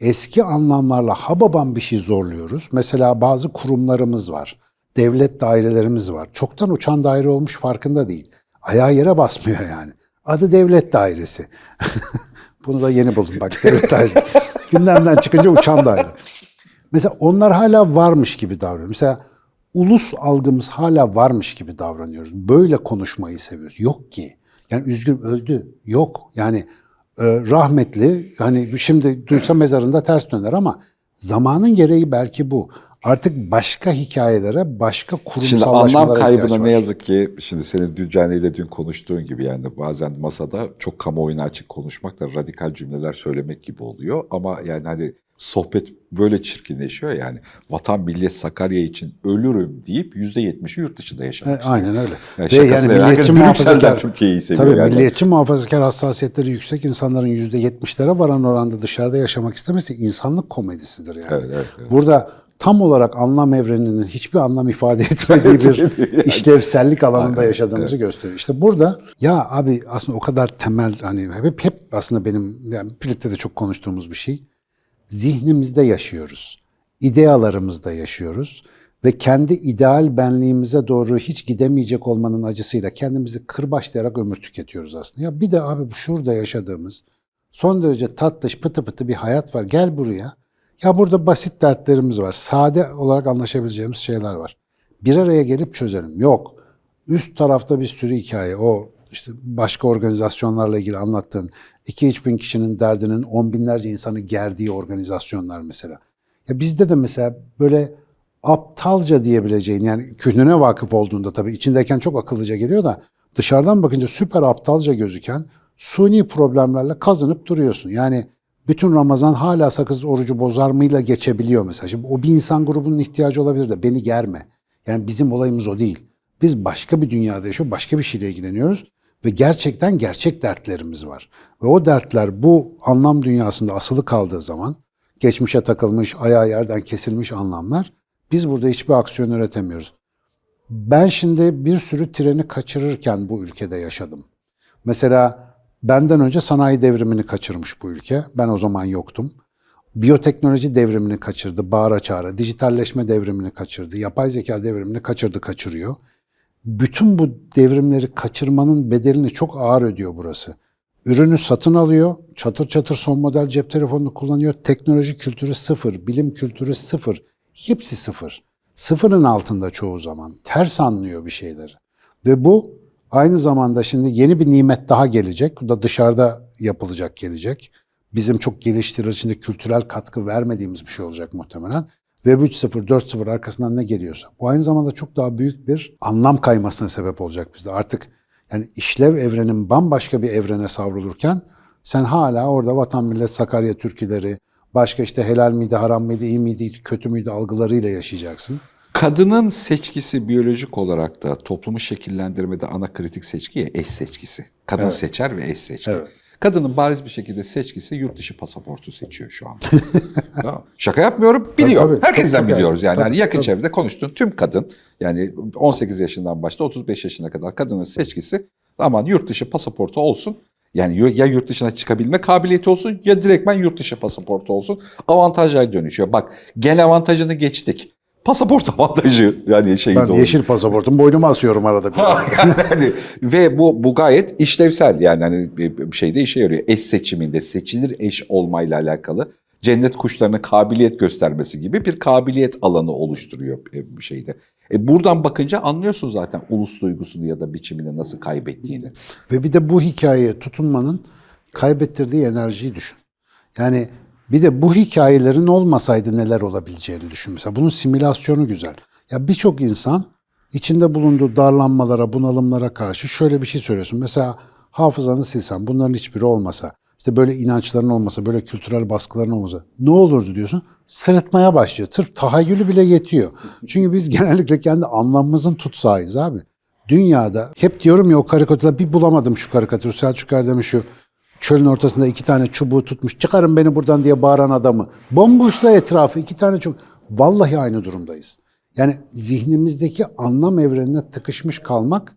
eski anlamlarla hababam bir şey zorluyoruz. Mesela bazı kurumlarımız var. Devlet dairelerimiz var. Çoktan uçan daire olmuş farkında değil. Ayağı yere basmıyor yani. Adı devlet dairesi. <laughs> Bunu da yeni buldum bak <laughs> devlet dairesi. Gündemden çıkınca uçan daire. Mesela onlar hala varmış gibi davranıyor. Mesela ulus algımız hala varmış gibi davranıyoruz. Böyle konuşmayı seviyoruz. Yok ki. Yani üzgün öldü. Yok. Yani e, rahmetli hani şimdi duysa mezarında ters döner ama zamanın gereği belki bu. Artık başka hikayelere, başka
Şimdi
kurumsallaşmalara
anlam
ihtiyaç
kaybına ne yazık ki şimdi senin Düccane ile dün konuştuğun gibi yani bazen masada çok kamuoyuna açık konuşmak da radikal cümleler söylemek gibi oluyor. Ama yani hani sohbet böyle çirkinleşiyor yani. Vatan millet Sakarya için ölürüm deyip %70'i yurt dışında yaşamak
E,
istiyor.
Aynen öyle.
Yani
Ve yani milliyetçi muhafazakar,
Türkiye'yi seviyor
tabii
yani.
milliyetçi muhafazakar hassasiyetleri yüksek insanların yüzde yetmişlere varan oranda dışarıda yaşamak istemesi insanlık komedisidir yani.
Evet, evet, evet.
Burada tam olarak anlam evreninin hiçbir anlam ifade <laughs> etmediği bir işlevsellik alanında yaşadığımızı gösteriyor. İşte burada ya abi aslında o kadar temel hani hep hep aslında benim yani birlikte de çok konuştuğumuz bir şey. Zihnimizde yaşıyoruz. idealarımızda yaşıyoruz ve kendi ideal benliğimize doğru hiç gidemeyecek olmanın acısıyla kendimizi kırbaçlayarak ömür tüketiyoruz aslında. Ya bir de abi şurada yaşadığımız son derece tatlış pıtı pıtı bir hayat var. Gel buraya. Ya burada basit dertlerimiz var. Sade olarak anlaşabileceğimiz şeyler var. Bir araya gelip çözelim. Yok. Üst tarafta bir sürü hikaye. O işte başka organizasyonlarla ilgili anlattığın 2-3 bin kişinin derdinin on binlerce insanı gerdiği organizasyonlar mesela. Ya bizde de mesela böyle aptalca diyebileceğin yani kühnüne vakıf olduğunda tabii içindeyken çok akıllıca geliyor da dışarıdan bakınca süper aptalca gözüken suni problemlerle kazanıp duruyorsun. Yani bütün Ramazan hala sakız orucu bozar mıyla geçebiliyor mesela. Şimdi o bir insan grubunun ihtiyacı olabilir de beni germe. Yani bizim olayımız o değil. Biz başka bir dünyada yaşıyor, başka bir şeyle ilgileniyoruz ve gerçekten gerçek dertlerimiz var. Ve o dertler bu anlam dünyasında asılı kaldığı zaman geçmişe takılmış, ayağı yerden kesilmiş anlamlar biz burada hiçbir aksiyon üretemiyoruz. Ben şimdi bir sürü treni kaçırırken bu ülkede yaşadım. Mesela benden önce sanayi devrimini kaçırmış bu ülke. Ben o zaman yoktum. Biyoteknoloji devrimini kaçırdı, bağıra çağıra. Dijitalleşme devrimini kaçırdı, yapay zeka devrimini kaçırdı, kaçırıyor. Bütün bu devrimleri kaçırmanın bedelini çok ağır ödüyor burası. Ürünü satın alıyor, çatır çatır son model cep telefonunu kullanıyor. Teknoloji kültürü sıfır, bilim kültürü sıfır. Hepsi sıfır. Sıfırın altında çoğu zaman. Ters anlıyor bir şeyleri. Ve bu aynı zamanda şimdi yeni bir nimet daha gelecek. Bu da dışarıda yapılacak gelecek. Bizim çok geliştirici içinde kültürel katkı vermediğimiz bir şey olacak muhtemelen. Web 3.0, 4.0 arkasından ne geliyorsa. Bu aynı zamanda çok daha büyük bir anlam kaymasına sebep olacak bizde. Artık yani işlev evrenin bambaşka bir evrene savrulurken sen hala orada vatan millet Sakarya türküleri, başka işte helal miydi, haram mıydı, iyi miydi, kötü müydü algılarıyla yaşayacaksın.
Kadının seçkisi biyolojik olarak da toplumu şekillendirmede ana kritik seçki ya eş seçkisi. Kadın
Evet.
seçer ve eş seçki.
Evet.
Kadının bariz bir şekilde seçkisi yurt dışı pasaportu seçiyor şu anda. <laughs> Tamam. Şaka yapmıyorum, biliyor.
tabii.
Herkesten
Çok- çok
biliyoruz yani.
tabii,
yani yakın
tabii.
çevrede konuştuğun tüm kadın yani 18 yaşından başla 35 yaşına kadar kadının seçkisi aman yurt dışı pasaportu olsun. Yani ya yurt dışına çıkabilme kabiliyeti olsun ya direktmen yurt dışı pasaportu olsun. Avantajlar dönüşüyor. Bak gen avantajını geçtik. Pasaport <laughs> avantajı yani şeyi
Ben
doğru.
yeşil pasaportum boynuma asıyorum arada bir. <laughs>
yani, ve bu bu gayet işlevsel yani hani bir bir şeyde işe yarıyor. Eş seçiminde seçilir eş olmayla alakalı cennet kuşlarına kabiliyet göstermesi gibi bir kabiliyet alanı oluşturuyor e, bir şeyde. E buradan bakınca anlıyorsun zaten ulus duygusunu ya da biçimini nasıl kaybettiğini.
Ve bir de bu hikayeye tutunmanın kaybettirdiği enerjiyi düşün. Yani bir de bu hikayelerin olmasaydı neler olabileceğini düşün. Mesela bunun simülasyonu güzel. Ya birçok insan içinde bulunduğu darlanmalara, bunalımlara karşı şöyle bir şey söylüyorsun. Mesela hafızanı silsen, bunların hiçbiri olmasa, işte böyle inançların olmasa, böyle kültürel baskıların olmasa ne olurdu diyorsun? Sırıtmaya başlıyor. Sırf tahayyülü bile yetiyor. Çünkü biz <laughs> genellikle kendi anlamımızın tutsağıyız abi. Dünyada hep diyorum ya o karikatürler bir bulamadım şu karikatürü. Selçuk Erdem'in şu çölün ortasında iki tane çubuğu tutmuş çıkarın beni buradan diye bağıran adamı. Bomboşla etrafı iki tane çubuk. Vallahi aynı durumdayız. Yani zihnimizdeki anlam evrenine tıkışmış kalmak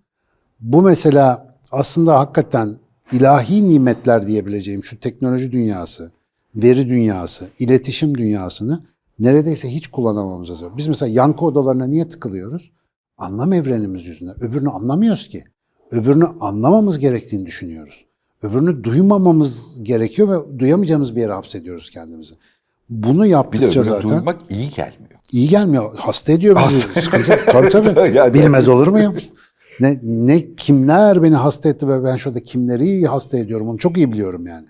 bu mesela aslında hakikaten ilahi nimetler diyebileceğim şu teknoloji dünyası veri dünyası, iletişim dünyasını neredeyse hiç kullanamamız lazım. Biz mesela yankı odalarına niye tıkılıyoruz? Anlam evrenimiz yüzünden. Öbürünü anlamıyoruz ki. Öbürünü anlamamız gerektiğini düşünüyoruz. Öbürünü duymamamız gerekiyor ve duyamayacağımız bir yere hapsediyoruz kendimizi. Bunu
Bir de
yaptıkça zaten
duymak iyi gelmiyor.
iyi gelmiyor. Hasta ediyor bizi. Sıkıntı. Tabii tabii. <laughs>
Yani-
Bilmez olur muyum? Ne, ne kimler beni hasta etti ve ben şurada kimleri hasta ediyorum onu çok iyi biliyorum yani.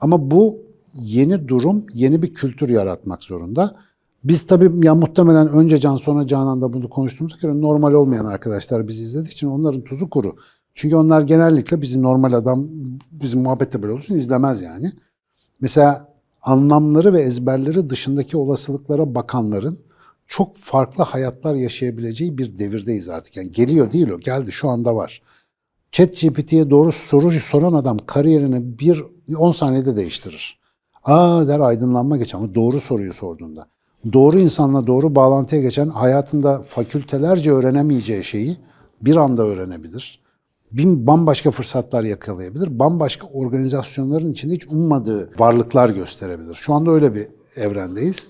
Ama bu yeni durum yeni bir kültür yaratmak zorunda. Biz tabii ya muhtemelen önce Can sonra Canan'da bunu konuştuğumuz göre normal olmayan arkadaşlar bizi izlediği için onların tuzu kuru. Çünkü onlar genellikle bizi normal adam, bizim muhabbette böyle olursun izlemez yani. Mesela anlamları ve ezberleri dışındaki olasılıklara bakanların çok farklı hayatlar yaşayabileceği bir devirdeyiz artık. Yani geliyor değil o, geldi şu anda var. ChatGPT'ye doğru soru soran adam kariyerini bir 10 saniyede değiştirir. Aa der aydınlanma geçen ama doğru soruyu sorduğunda. Doğru insanla doğru bağlantıya geçen hayatında fakültelerce öğrenemeyeceği şeyi bir anda öğrenebilir. Bin bambaşka fırsatlar yakalayabilir. Bambaşka organizasyonların içinde hiç ummadığı varlıklar gösterebilir. Şu anda öyle bir evrendeyiz.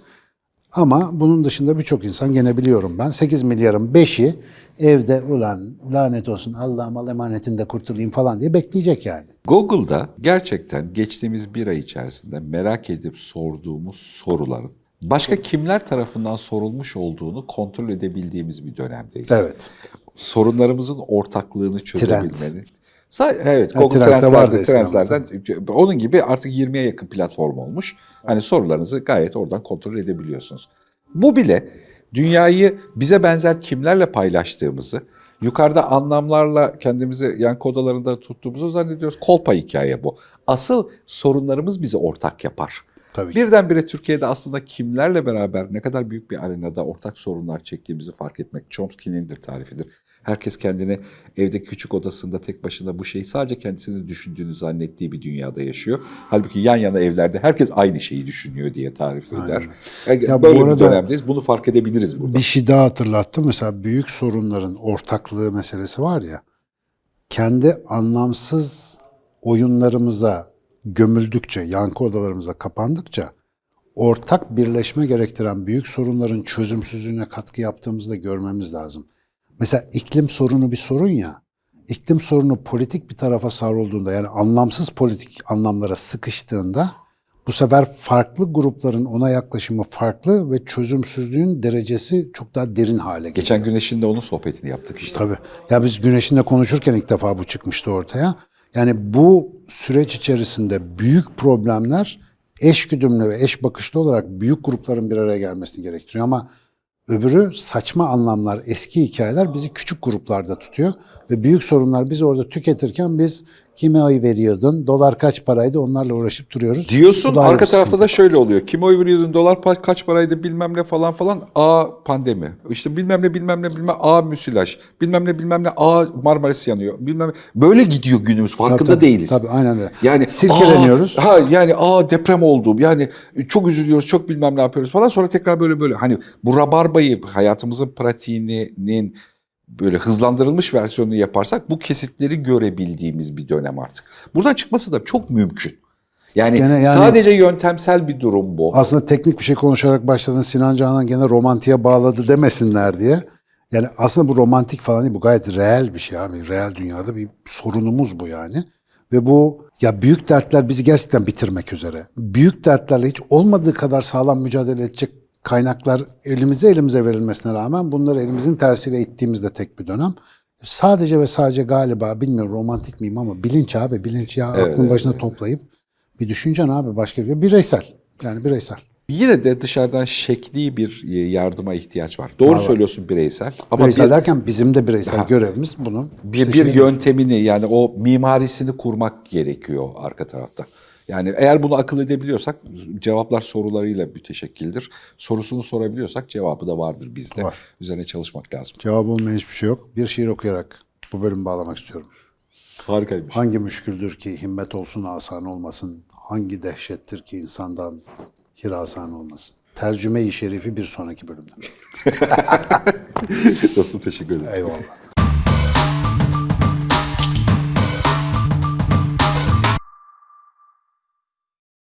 Ama bunun dışında birçok insan gene biliyorum ben 8 milyarın 5'i evde ulan lanet olsun Allah'ım al emanetinde kurtulayım falan diye bekleyecek yani.
Google'da gerçekten geçtiğimiz bir ay içerisinde merak edip sorduğumuz soruların başka kimler tarafından sorulmuş olduğunu kontrol edebildiğimiz bir dönemdeyiz.
Evet.
Sorunlarımızın ortaklığını çözebilmenin. Sa- Evet, Google
Trends'te vardı
Translate'de,
eskiden
Translate'den onun gibi artık 20'ye yakın platform olmuş. Hani sorularınızı gayet oradan kontrol edebiliyorsunuz. Bu bile dünyayı bize benzer kimlerle paylaştığımızı, yukarıda anlamlarla kendimizi yankı odalarında tuttuğumuzu zannediyoruz. Kolpa hikaye bu. Asıl sorunlarımız bizi ortak yapar.
Tabii ki.
Birdenbire Türkiye'de aslında kimlerle beraber ne kadar büyük bir arenada ortak sorunlar çektiğimizi fark etmek Chomsky'nindir tarifidir. Herkes kendini evde küçük odasında tek başına bu şeyi sadece kendisini düşündüğünü zannettiği bir dünyada yaşıyor. Halbuki yan yana evlerde herkes aynı şeyi düşünüyor diye tarif eder. Yani
Ya bu
Böyle bir
arada-
dönemdeyiz. Bunu fark edebiliriz burada.
Bir şey daha hatırlattım. Mesela büyük sorunların ortaklığı meselesi var ya. Kendi anlamsız oyunlarımıza gömüldükçe, yankı odalarımıza kapandıkça ortak birleşme gerektiren büyük sorunların çözümsüzlüğüne katkı yaptığımızı da görmemiz lazım. Mesela iklim sorunu bir sorun ya. İklim sorunu politik bir tarafa savrulduğunda yani anlamsız politik anlamlara sıkıştığında bu sefer farklı grupların ona yaklaşımı farklı ve çözümsüzlüğün derecesi çok daha derin hale geliyor.
Geçen Güneş'in de onun sohbetini yaptık işte.
Tabii. Ya biz Güneş'inle konuşurken ilk defa bu çıkmıştı ortaya. Yani bu süreç içerisinde büyük problemler eş güdümlü ve eş bakışlı olarak büyük grupların bir araya gelmesini gerektiriyor. Ama öbürü saçma anlamlar, eski hikayeler bizi küçük gruplarda tutuyor. Ve büyük sorunlar biz orada tüketirken biz kime oy veriyordun, dolar kaç paraydı onlarla uğraşıp duruyoruz.
Diyorsun arka tarafta
sıkıntı.
da şöyle oluyor. Kime oy veriyordun dolar kaç paraydı bilmem ne falan falan. A pandemi. İşte bilmem ne bilmem ne bilmem A müsilaj. Bilmem ne bilmem ne A Marmaris yanıyor. Bilmem ne. Böyle gidiyor günümüz farkında
Tabii, tabii,
değiliz.
Tabii aynen öyle.
Yani
Silkeleniyoruz.
aa, ha yani aa deprem oldu. Yani çok üzülüyoruz, çok bilmem ne yapıyoruz falan. Sonra tekrar böyle böyle hani bu rabarbayı hayatımızın pratiğinin böyle hızlandırılmış versiyonunu yaparsak bu kesitleri görebildiğimiz bir dönem artık. Buradan çıkması da çok mümkün. Yani,
Gene yani-
sadece yöntemsel bir durum bu.
Aslında teknik bir şey konuşarak başladın Sinan Canan gene romantiğe bağladı demesinler diye. Yani aslında bu romantik falan değil bu gayet reel bir şey abi. Reel dünyada bir sorunumuz bu yani. Ve bu ya büyük dertler bizi gerçekten bitirmek üzere. Büyük dertlerle hiç olmadığı kadar sağlam mücadele edecek kaynaklar elimize elimize verilmesine rağmen bunları elimizin tersiyle ittiğimizde tek bir dönem. Sadece ve sadece galiba bilmiyorum romantik miyim ama bilinç abi bilinç ya aklın başına toplayıp bir düşüneceksin abi başka bir bireysel. Yani bireysel.
Yine de dışarıdan şekli bir e, yardıma ihtiyaç var. Doğru söylüyorsun bireysel. Ama
Bireysel
bir,
derken bizim de bireysel görevimiz bunu.
bir,
işte
bir yöntemini yani o mimarisini kurmak gerekiyor arka tarafta. Yani eğer bunu akıl edebiliyorsak cevaplar sorularıyla müteşekkildir. Sorusunu sorabiliyorsak cevabı da vardır bizde.
Var.
Üzerine çalışmak lazım.
Cevap olmayan hiçbir şey yok. Bir şiir okuyarak bu bölümü bağlamak istiyorum.
Harikaymış.
Hangi müşküldür ki himmet olsun asan olmasın? Hangi dehşettir ki insandan hirasan olmasın? Tercüme-i şerifi bir sonraki bölümde. <laughs>
Dostum teşekkür ederim.
Eyvallah.